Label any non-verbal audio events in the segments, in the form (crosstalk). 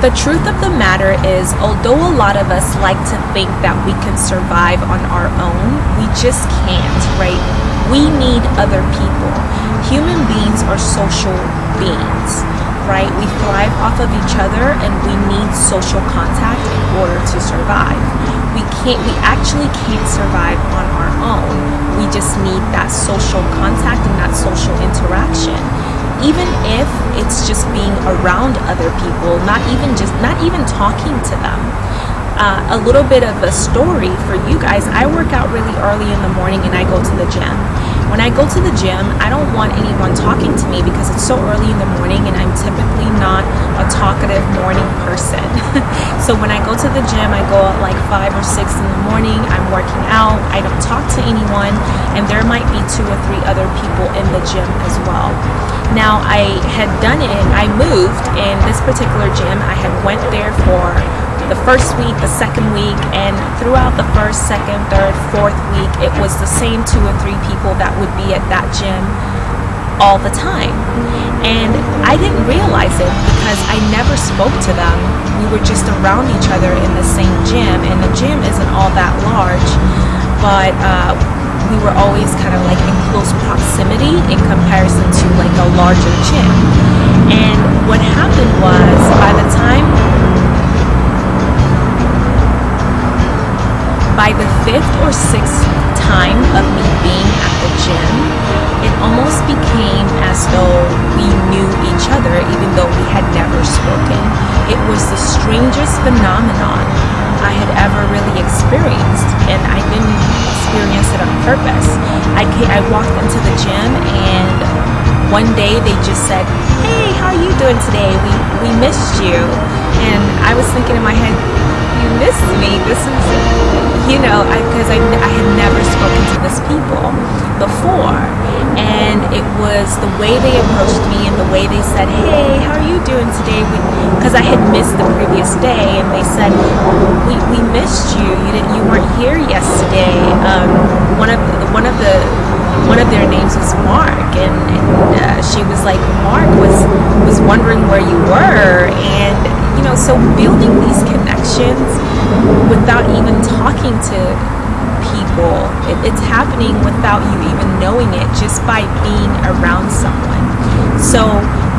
The truth of the matter is, although a lot of us like to think that we can survive on our own, we just can't, right? We need other people. Human beings are social beings, right? We thrive off of each other and we need social contact in order to survive. We can't, we actually can't survive on our own. Need that social contact and that social interaction even if it's just being around other people, not even just not even talking to them. Uh, a little bit of a story for you guys. I work out really early in the morning and I go to the gym. When I go to the gym, I don't want anyone talking to me because it's so early in the morning and I'm typically not a talkative morning person. (laughs) so when I go to the gym, I go at like 5 or 6 in the morning, working out, I don't talk to anyone, and there might be two or three other people in the gym as well. Now I had done it, I moved in this particular gym, I had went there for the first week, the second week, and throughout the first, second, third, fourth week, it was the same two or three people that would be at that gym all the time. And I didn't realize it because I never spoke to them. We were just around each other in the same gym, and the gym isn't all that large, but uh, we were always kind of like in close proximity in comparison to like a larger gym. And what happened was by the time by the fifth or sixth time of me being at the gym, it almost became as though we knew each other even though we had never spoken. It was the strangest phenomenon I had ever really experienced and I didn't experience it on purpose. I, came, I walked into the gym and one day they just said, hey, how are you doing today? We, we missed you. And I was thinking in my head, you missed me. This is, you know, because I, I, I, had never spoken to this people before. And it was the way they approached me and the way they said, hey, how are you doing today? Because I had missed the previous day and they said, we, we missed you. You, didn't, you weren't here yesterday. Um, one of one of the one of their names was Mark, and, and uh, she was like, Mark was was wondering where you were, and you know, so building these connections without even talking to people, it, it's happening without you even knowing it, just by being around someone. So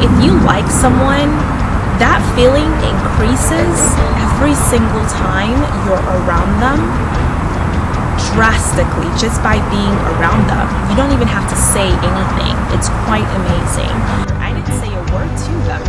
if you like someone, that feeling increases every single time you're around them drastically just by being around them. You don't even have to say anything. It's quite amazing. I didn't say a word to them,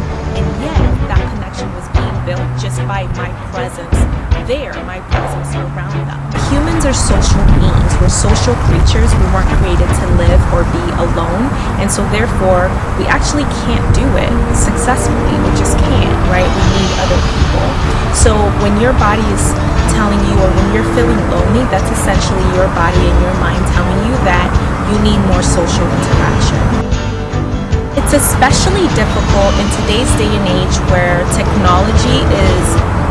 by my presence there, my presence around them. Humans are social beings. We're social creatures. We weren't created to live or be alone, and so therefore we actually can't do it successfully. We just can't, right? We need other people. So when your body is telling you or when you're feeling lonely, that's essentially your body and your mind telling you that you need more social interaction. It's especially difficult in today's day and age where technology is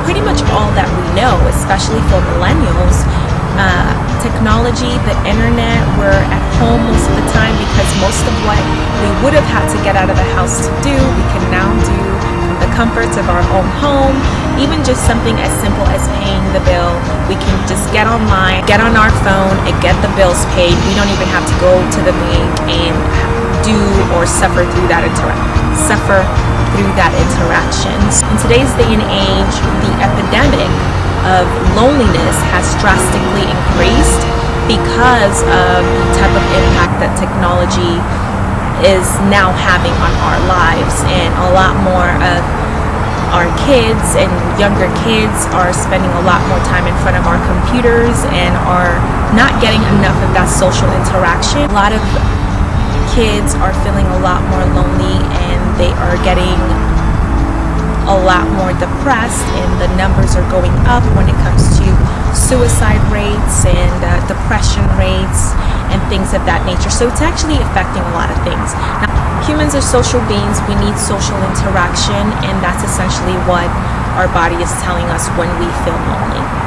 pretty much all that we know, especially for millennials. Uh, technology, the internet, we're at home most of the time because most of what we would have had to get out of the house to do, we can now do from the comforts of our own home even just something as simple as paying the bill we can just get online get on our phone and get the bills paid we don't even have to go to the bank and do or suffer through that interaction suffer through that interaction in today's day and age the epidemic of loneliness has drastically increased because of the type of impact that technology is now having on our lives and a lot more of our kids and younger kids are spending a lot more time in front of our computers and are not getting enough of that social interaction. A lot of kids are feeling a lot more lonely and they are getting a lot more depressed and the numbers are going up when it comes to suicide rates and uh, depression rates and things of that nature. So it's actually affecting a lot of things. Now, humans are social beings. We need social interaction and that's essentially what our body is telling us when we feel lonely.